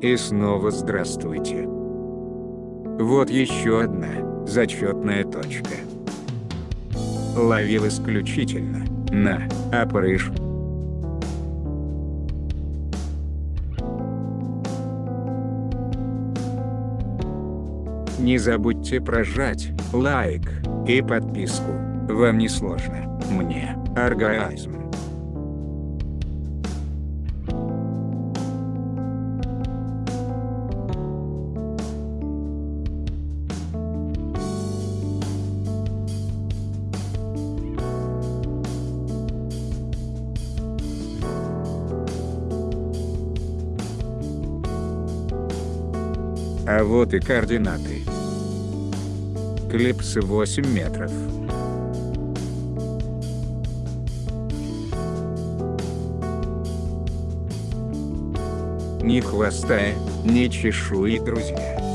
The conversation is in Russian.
И снова здравствуйте. Вот еще одна зачетная точка. Ловил исключительно на опрыж. Не забудьте прожать лайк и подписку. Вам не сложно, мне оргазм. А вот и координаты. Клипсы 8 метров. Ни хвоста, ни чешуи, друзья.